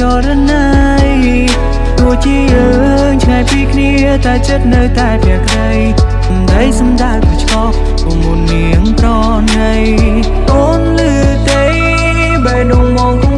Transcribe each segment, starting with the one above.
ចរណីទោះជាយើងឆ្ងាយពីគ្នាតែចិត្តនៅតែភាក្រីសម្ដីសម្ដៅប្រឆ្កោពុំមុននាងត្រណីអូនលឺទេបែរដងមក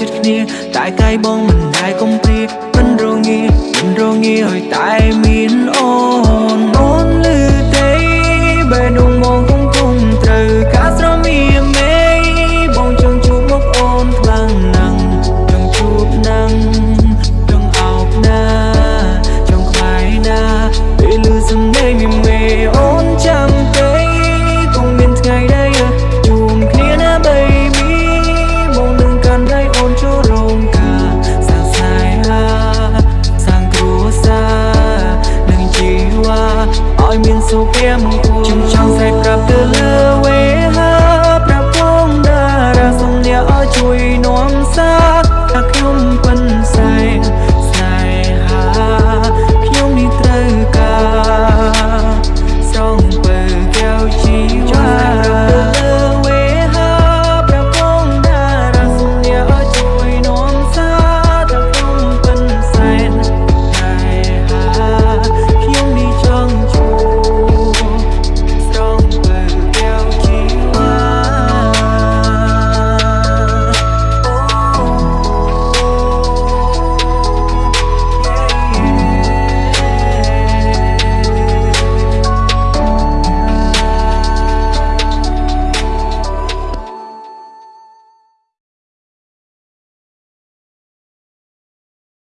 ចិត្តគ្នា តែកាយបងមិនដែលកុំ សូព្រាមកគូចង់ចង់សែប្រាប់ទៅលើ